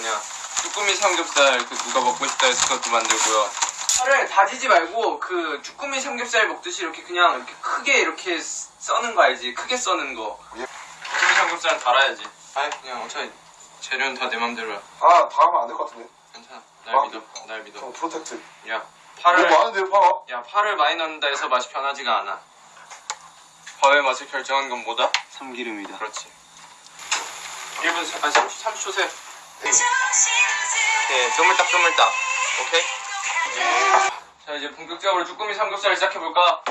뭐냐 쭈꾸미 삼겹살 그 누가 먹고 싶다 해서 그것도 만들고요. 파를 다지지 말고 그 쭈꾸미 삼겹살 먹듯이 이렇게 그냥 이렇게 크게 이렇게 써는 거 알지? 크게 써는 거. 쭈꾸미 삼겹살은 달아야지. 아니 그냥 어차피 재료는 다 내 맘대로야. 아, 다 하면 안될 것 같은데. 괜찮아. 날 아. 믿어. 날 믿어. 어, protect. 야 너무 파를 많은데요, 파가? 야 파를 많이 넣는다 해서 맛이 변하지가 않아. 밥의 맛을 결정한 건 뭐다? 참기름이다. 그렇지. 1분 아 30, 30초 세. 네, 쪼물딱 쪼물딱. 오케이? 자 이제 본격적으로 쭈꾸미 삼겹살 시작해볼까?